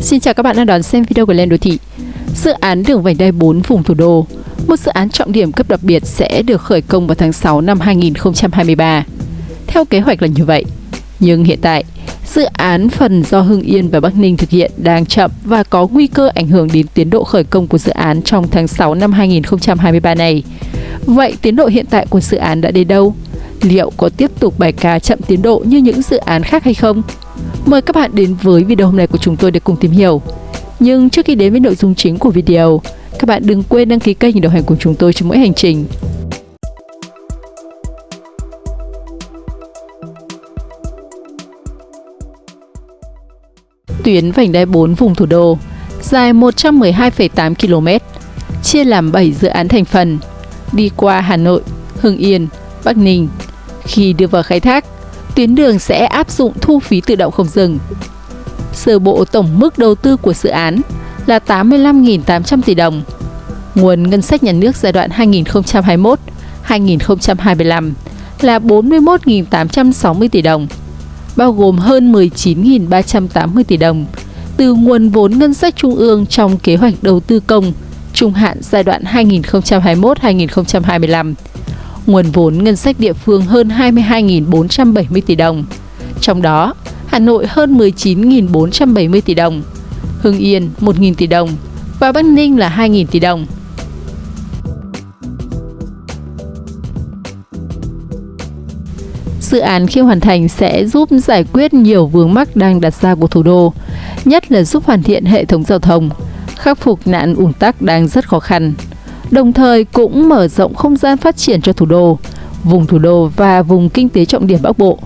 Xin chào các bạn đang đón xem video của Lên Đô Thị. Dự án đường vành đai 4 vùng thủ đô, một dự án trọng điểm cấp đặc biệt sẽ được khởi công vào tháng 6 năm 2023. Theo kế hoạch là như vậy, nhưng hiện tại, dự án phần do Hưng Yên và Bắc Ninh thực hiện đang chậm và có nguy cơ ảnh hưởng đến tiến độ khởi công của dự án trong tháng 6 năm 2023 này. Vậy tiến độ hiện tại của dự án đã đến đâu? Liệu có tiếp tục bài ca chậm tiến độ như những dự án khác hay không? Mời các bạn đến với video hôm nay của chúng tôi để cùng tìm hiểu. Nhưng trước khi đến với nội dung chính của video, các bạn đừng quên đăng ký kênh để đồng hành cùng chúng tôi trong mỗi hành trình. Tuyến vành đai 4 vùng thủ đô dài 112,8 km, chia làm 7 dự án thành phần, đi qua Hà Nội, Hưng Yên, Bắc Ninh. Khi đưa vào khai thác, tuyến đường sẽ áp dụng thu phí tự động không dừng. Sơ bộ tổng mức đầu tư của dự án là 85.800 tỷ đồng. Nguồn ngân sách nhà nước giai đoạn 2021-2025 là 41.860 tỷ đồng, bao gồm hơn 19.380 tỷ đồng từ nguồn vốn ngân sách trung ương trong kế hoạch đầu tư công trung hạn giai đoạn 2021-2025 nguồn vốn ngân sách địa phương hơn 22.470 tỷ đồng. Trong đó, Hà Nội hơn 19.470 tỷ đồng, Hưng Yên 1.000 tỷ đồng và Bắc Ninh là 2.000 tỷ đồng. Dự án khi hoàn thành sẽ giúp giải quyết nhiều vướng mắc đang đặt ra của thủ đô, nhất là giúp hoàn thiện hệ thống giao thông, khắc phục nạn ùn tắc đang rất khó khăn đồng thời cũng mở rộng không gian phát triển cho thủ đô, vùng thủ đô và vùng kinh tế trọng điểm Bắc Bộ.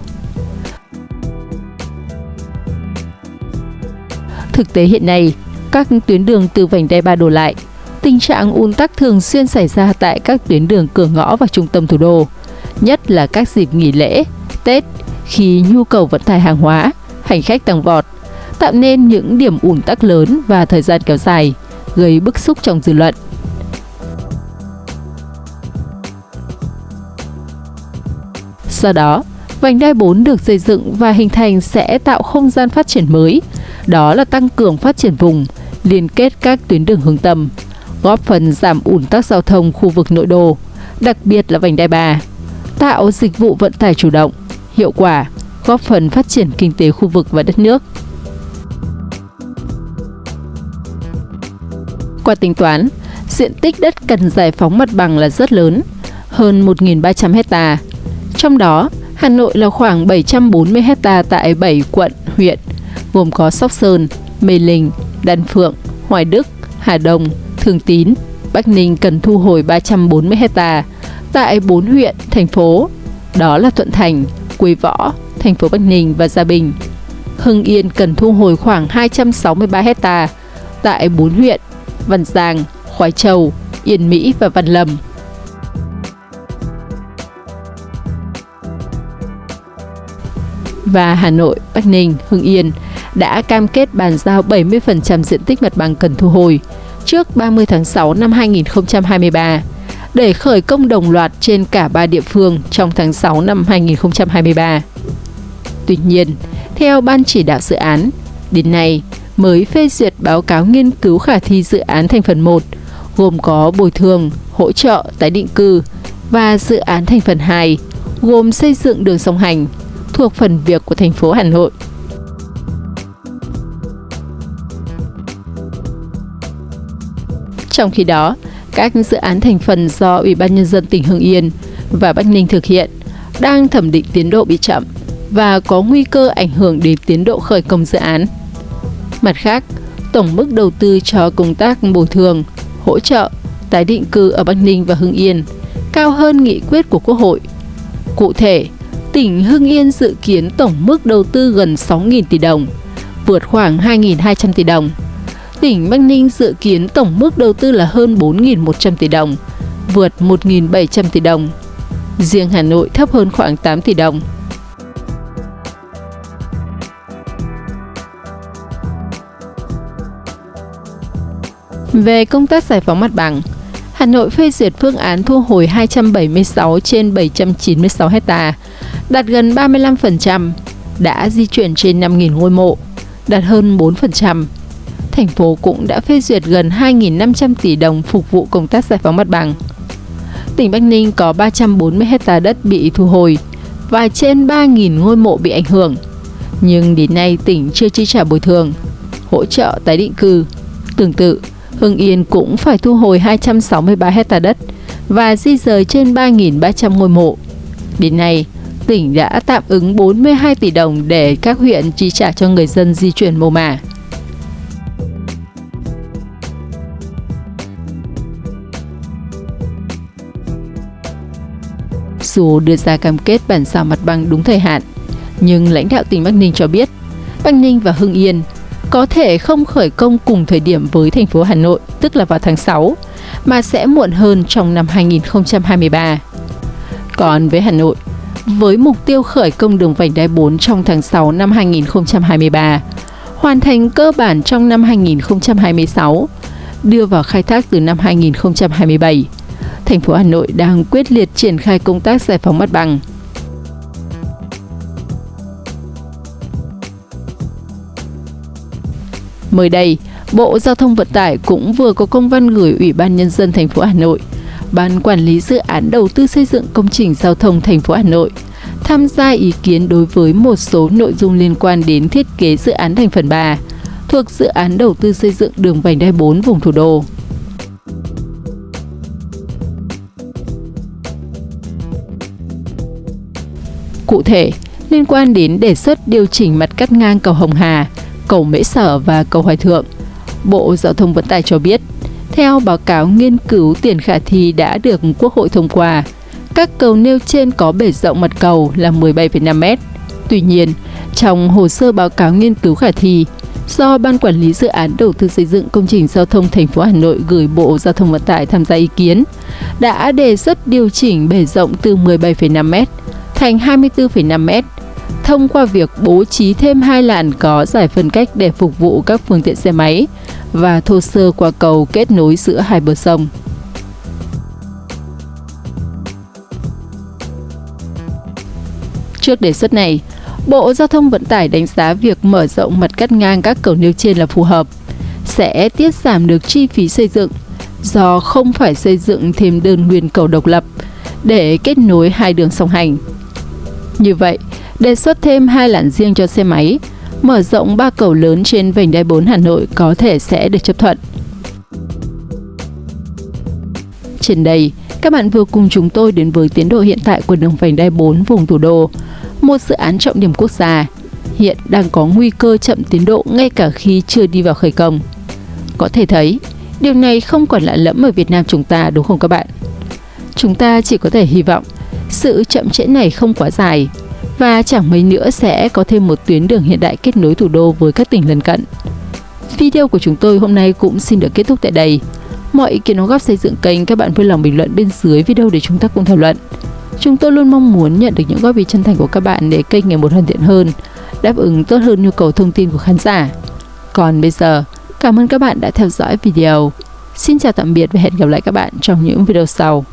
Thực tế hiện nay, các tuyến đường từ vành đai ba đổ lại, tình trạng ùn tắc thường xuyên xảy ra tại các tuyến đường cửa ngõ và trung tâm thủ đô, nhất là các dịp nghỉ lễ, Tết khi nhu cầu vận tải hàng hóa, hành khách tăng vọt, tạo nên những điểm ùn tắc lớn và thời gian kéo dài, gây bức xúc trong dư luận. Do đó, vành đai 4 được xây dựng và hình thành sẽ tạo không gian phát triển mới, đó là tăng cường phát triển vùng, liên kết các tuyến đường hướng tâm, góp phần giảm ủn tắc giao thông khu vực nội đô, đặc biệt là vành đai 3, tạo dịch vụ vận tải chủ động, hiệu quả, góp phần phát triển kinh tế khu vực và đất nước. Qua tính toán, diện tích đất cần giải phóng mặt bằng là rất lớn, hơn 1.300 hectare trong đó, Hà Nội là khoảng 740 hecta tại 7 quận, huyện, gồm có Sóc Sơn, Mê Linh, Đan Phượng, Hoài Đức, Hà Đông, Thường Tín. Bắc Ninh cần thu hồi 340 hecta tại 4 huyện, thành phố, đó là Thuận Thành, Quế Võ, thành phố Bắc Ninh và Gia Bình. Hưng Yên cần thu hồi khoảng 263 hecta tại 4 huyện, Văn Giang, Khoái Châu, Yên Mỹ và Văn Lâm. Và Hà Nội, Bắc Ninh, Hưng Yên đã cam kết bàn giao 70% diện tích mặt bằng cần thu hồi trước 30 tháng 6 năm 2023 để khởi công đồng loạt trên cả ba địa phương trong tháng 6 năm 2023. Tuy nhiên, theo Ban chỉ đạo dự án, đến nay mới phê duyệt báo cáo nghiên cứu khả thi dự án thành phần 1 gồm có bồi thường, hỗ trợ tái định cư và dự án thành phần 2 gồm xây dựng đường song hành, thuộc phần việc của thành phố Hà Nội. Trong khi đó, các dự án thành phần do Ủy ban Nhân dân tỉnh Hưng Yên và Bắc Ninh thực hiện đang thẩm định tiến độ bị chậm và có nguy cơ ảnh hưởng đến tiến độ khởi công dự án. Mặt khác, tổng mức đầu tư cho công tác bồi thường, hỗ trợ, tái định cư ở Bắc Ninh và Hưng Yên cao hơn nghị quyết của Quốc hội. Cụ thể, tỉnh Hưng Yên dự kiến tổng mức đầu tư gần 6.000 tỷ đồng, vượt khoảng 2.200 tỷ đồng. Tỉnh Bắc Ninh dự kiến tổng mức đầu tư là hơn 4.100 tỷ đồng, vượt 1.700 tỷ đồng. Riêng Hà Nội thấp hơn khoảng 8 tỷ đồng. Về công tác giải phóng mặt bằng, Hà Nội phê duyệt phương án thu hồi 276 trên 796 hectare đạt gần 35%, đã di chuyển trên 5.000 ngôi mộ, đạt hơn 4%. thành phố cũng đã phê duyệt gần 2.500 tỷ đồng phục vụ công tác giải phóng mặt bằng. Tỉnh Bắc Ninh có 340 hecta đất bị thu hồi và trên 3.000 ngôi mộ bị ảnh hưởng. Nhưng đến nay tỉnh chưa chi trả bồi thường, hỗ trợ tái định cư. Tương tự, Hưng Yên cũng phải thu hồi 263 hecta đất và di rời trên 3.300 ngôi mộ. Đến nay, tỉnh đã tạm ứng 42 tỷ đồng để các huyện chi trả cho người dân di chuyển mồ mả. Dù đưa ra cam kết bản sao mặt bằng đúng thời hạn, nhưng lãnh đạo tỉnh Bắc Ninh cho biết, Bắc Ninh và Hưng Yên có thể không khởi công cùng thời điểm với thành phố Hà Nội, tức là vào tháng 6, mà sẽ muộn hơn trong năm 2023. Còn với Hà Nội, với mục tiêu khởi công đường vành đai 4 trong tháng 6 năm 2023, hoàn thành cơ bản trong năm 2026, đưa vào khai thác từ năm 2027. Thành phố Hà Nội đang quyết liệt triển khai công tác giải phóng mặt bằng. Mới đây, Bộ Giao thông Vận tải cũng vừa có công văn gửi Ủy ban Nhân dân thành phố Hà Nội, Ban Quản lý Dự án Đầu tư xây dựng công trình giao thông thành phố Hà Nội tham gia ý kiến đối với một số nội dung liên quan đến thiết kế dự án thành phần 3 thuộc dự án đầu tư xây dựng đường vành đai 4 vùng thủ đô. Cụ thể, liên quan đến đề xuất điều chỉnh mặt cắt ngang cầu Hồng Hà, cầu Mễ Sở và cầu Hoài Thượng, Bộ Giao thông Vận tải cho biết, theo báo cáo nghiên cứu tiền khả thi đã được Quốc hội thông qua, các cầu nêu trên có bể rộng mặt cầu là 17,5 m. Tuy nhiên, trong hồ sơ báo cáo nghiên cứu khả thi, do Ban Quản lý Dự án Đầu tư xây dựng công trình giao thông thành phố Hà Nội gửi Bộ Giao thông Vận tải tham gia ý kiến, đã đề xuất điều chỉnh bể rộng từ 17,5 m thành 24,5 m thông qua việc bố trí thêm hai làn có giải phân cách để phục vụ các phương tiện xe máy và thô sơ qua cầu kết nối giữa hai bờ sông. Trước đề xuất này, Bộ Giao thông Vận tải đánh giá việc mở rộng mặt cắt ngang các cầu nêu trên là phù hợp, sẽ tiết giảm được chi phí xây dựng do không phải xây dựng thêm đơn nguyên cầu độc lập để kết nối hai đường song hành. Như vậy, đề xuất thêm hai làn riêng cho xe máy, mở rộng ba cầu lớn trên vành đai 4 Hà Nội có thể sẽ được chấp thuận. Trên đây, các bạn vừa cùng chúng tôi đến với tiến độ hiện tại của đường vành đai 4 vùng thủ đô, một dự án trọng điểm quốc gia, hiện đang có nguy cơ chậm tiến độ ngay cả khi chưa đi vào khởi công. Có thể thấy, điều này không còn lạ lẫm ở Việt Nam chúng ta đúng không các bạn? Chúng ta chỉ có thể hy vọng sự chậm trễ này không quá dài và chẳng mấy nữa sẽ có thêm một tuyến đường hiện đại kết nối thủ đô với các tỉnh lân cận. Video của chúng tôi hôm nay cũng xin được kết thúc tại đây. Mọi ý kiến đóng góp xây dựng kênh các bạn vui lòng bình luận bên dưới video để chúng ta cùng thảo luận. Chúng tôi luôn mong muốn nhận được những góp ý chân thành của các bạn để kênh ngày một hoàn thiện hơn, đáp ứng tốt hơn nhu cầu thông tin của khán giả. Còn bây giờ, cảm ơn các bạn đã theo dõi video. Xin chào tạm biệt và hẹn gặp lại các bạn trong những video sau.